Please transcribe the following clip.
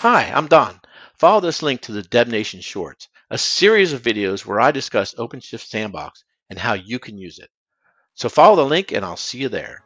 Hi, I'm Don. Follow this link to the DevNation Shorts, a series of videos where I discuss OpenShift Sandbox and how you can use it. So follow the link and I'll see you there.